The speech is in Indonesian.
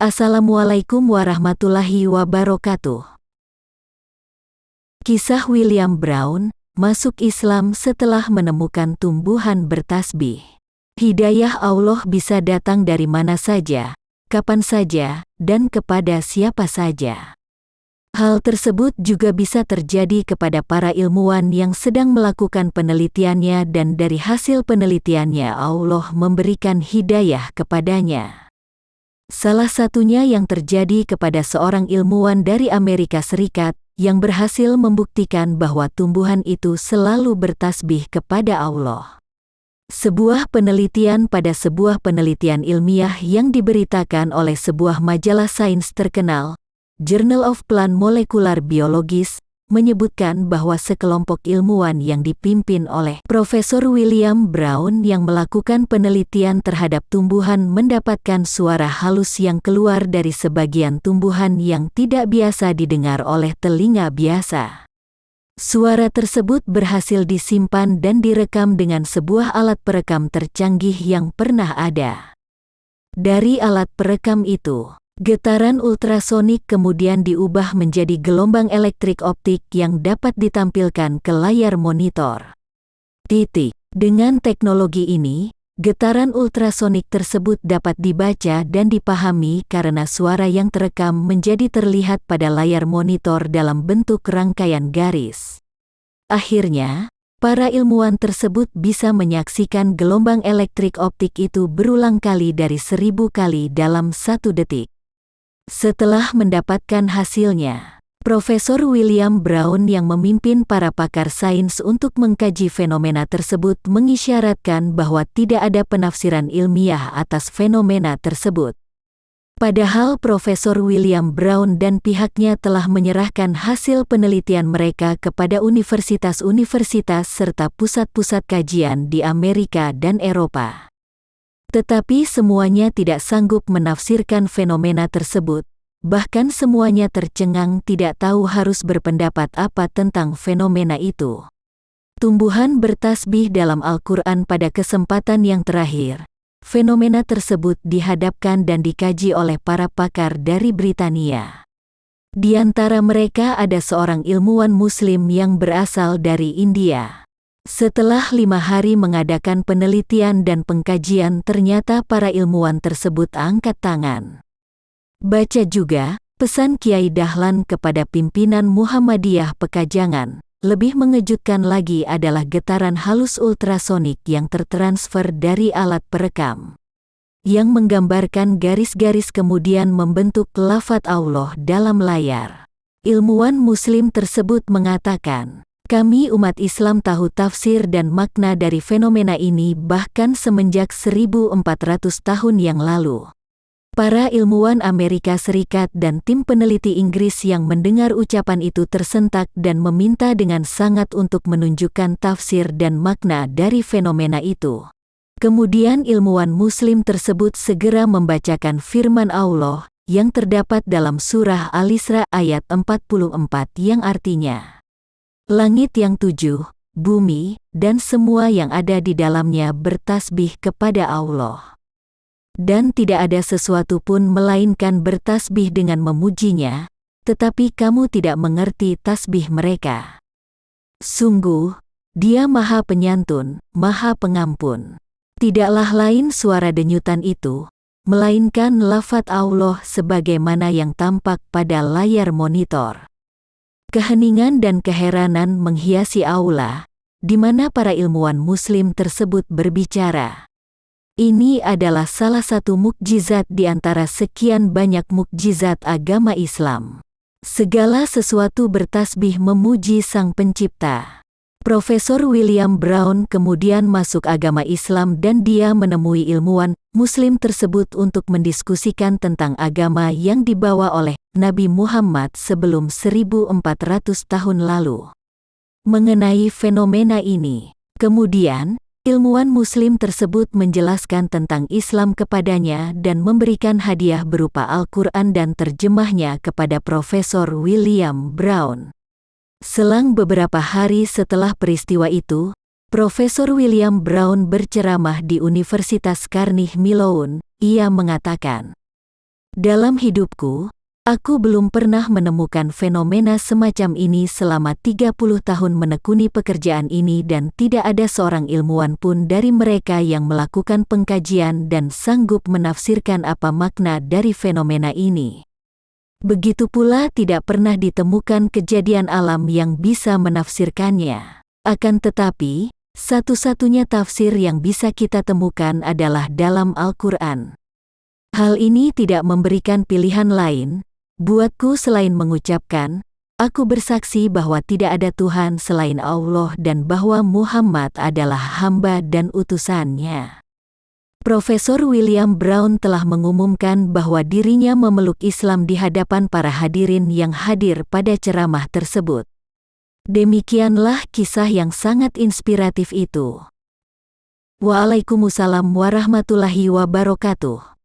Assalamualaikum warahmatullahi wabarakatuh. Kisah William Brown masuk Islam setelah menemukan tumbuhan bertasbih. Hidayah Allah bisa datang dari mana saja, kapan saja, dan kepada siapa saja. Hal tersebut juga bisa terjadi kepada para ilmuwan yang sedang melakukan penelitiannya dan dari hasil penelitiannya Allah memberikan hidayah kepadanya. Salah satunya yang terjadi kepada seorang ilmuwan dari Amerika Serikat yang berhasil membuktikan bahwa tumbuhan itu selalu bertasbih kepada Allah. Sebuah penelitian pada sebuah penelitian ilmiah yang diberitakan oleh sebuah majalah sains terkenal, Journal of Plant Molecular Biologis, menyebutkan bahwa sekelompok ilmuwan yang dipimpin oleh Profesor William Brown yang melakukan penelitian terhadap tumbuhan mendapatkan suara halus yang keluar dari sebagian tumbuhan yang tidak biasa didengar oleh telinga biasa. Suara tersebut berhasil disimpan dan direkam dengan sebuah alat perekam tercanggih yang pernah ada. Dari alat perekam itu, Getaran ultrasonik kemudian diubah menjadi gelombang elektrik optik yang dapat ditampilkan ke layar monitor. Titik. Dengan teknologi ini, getaran ultrasonik tersebut dapat dibaca dan dipahami karena suara yang terekam menjadi terlihat pada layar monitor dalam bentuk rangkaian garis. Akhirnya, para ilmuwan tersebut bisa menyaksikan gelombang elektrik optik itu berulang kali dari seribu kali dalam satu detik. Setelah mendapatkan hasilnya, Profesor William Brown yang memimpin para pakar sains untuk mengkaji fenomena tersebut mengisyaratkan bahwa tidak ada penafsiran ilmiah atas fenomena tersebut. Padahal Profesor William Brown dan pihaknya telah menyerahkan hasil penelitian mereka kepada universitas-universitas serta pusat-pusat kajian di Amerika dan Eropa. Tetapi semuanya tidak sanggup menafsirkan fenomena tersebut, bahkan semuanya tercengang tidak tahu harus berpendapat apa tentang fenomena itu. Tumbuhan bertasbih dalam Al-Quran pada kesempatan yang terakhir. Fenomena tersebut dihadapkan dan dikaji oleh para pakar dari Britania. Di antara mereka ada seorang ilmuwan Muslim yang berasal dari India. Setelah lima hari mengadakan penelitian dan pengkajian ternyata para ilmuwan tersebut angkat tangan. Baca juga, pesan Kiai Dahlan kepada pimpinan Muhammadiyah Pekajangan. Lebih mengejutkan lagi adalah getaran halus ultrasonik yang tertransfer dari alat perekam. Yang menggambarkan garis-garis kemudian membentuk lafat Allah dalam layar. Ilmuwan muslim tersebut mengatakan, kami umat Islam tahu tafsir dan makna dari fenomena ini bahkan semenjak 1400 tahun yang lalu. Para ilmuwan Amerika Serikat dan tim peneliti Inggris yang mendengar ucapan itu tersentak dan meminta dengan sangat untuk menunjukkan tafsir dan makna dari fenomena itu. Kemudian ilmuwan muslim tersebut segera membacakan firman Allah yang terdapat dalam surah Al-Isra ayat 44 yang artinya Langit yang tujuh, bumi, dan semua yang ada di dalamnya bertasbih kepada Allah. Dan tidak ada sesuatu pun melainkan bertasbih dengan memujinya, tetapi kamu tidak mengerti tasbih mereka. Sungguh, dia maha penyantun, maha pengampun. Tidaklah lain suara denyutan itu, melainkan lafat Allah sebagaimana yang tampak pada layar monitor. Keheningan dan keheranan menghiasi aula, di mana para ilmuwan muslim tersebut berbicara. Ini adalah salah satu mukjizat di antara sekian banyak mukjizat agama Islam. Segala sesuatu bertasbih memuji Sang Pencipta. Profesor William Brown kemudian masuk agama Islam dan dia menemui ilmuwan Muslim tersebut untuk mendiskusikan tentang agama yang dibawa oleh Nabi Muhammad sebelum 1400 tahun lalu. Mengenai fenomena ini, kemudian ilmuwan Muslim tersebut menjelaskan tentang Islam kepadanya dan memberikan hadiah berupa Al-Quran dan terjemahnya kepada Profesor William Brown. Selang beberapa hari setelah peristiwa itu, Profesor William Brown berceramah di Universitas Carnegie Mellon. Ia mengatakan, Dalam hidupku, aku belum pernah menemukan fenomena semacam ini selama 30 tahun menekuni pekerjaan ini dan tidak ada seorang ilmuwan pun dari mereka yang melakukan pengkajian dan sanggup menafsirkan apa makna dari fenomena ini. Begitu pula tidak pernah ditemukan kejadian alam yang bisa menafsirkannya. Akan tetapi, satu-satunya tafsir yang bisa kita temukan adalah dalam Al-Quran. Hal ini tidak memberikan pilihan lain, buatku selain mengucapkan, aku bersaksi bahwa tidak ada Tuhan selain Allah dan bahwa Muhammad adalah hamba dan utusannya. Profesor William Brown telah mengumumkan bahwa dirinya memeluk Islam di hadapan para hadirin yang hadir pada ceramah tersebut. Demikianlah kisah yang sangat inspiratif itu. Waalaikumsalam warahmatullahi wabarakatuh.